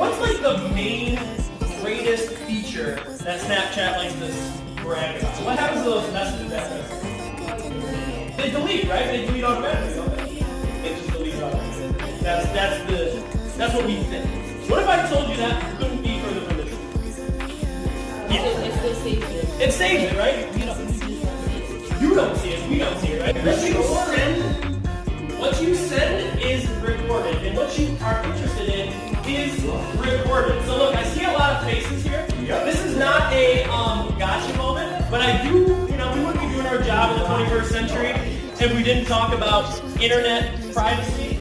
what's like the main greatest feature that Snapchat likes to brag about? What happens to those messages after? They delete, right? They delete automatically, don't they? They just delete automatically. That's that's the that's what we think. What if I told you that couldn't be further from the truth? Yeah. It still saves it. It saves it, right? You don't, you see it. You don't see it, we don't see it, right? What you send, what you send is recorded, is recorded. So look, I see a lot of faces here. This is not a um, gotcha moment, but I do, you know, we wouldn't be doing our job in the 21st century if we didn't talk about internet privacy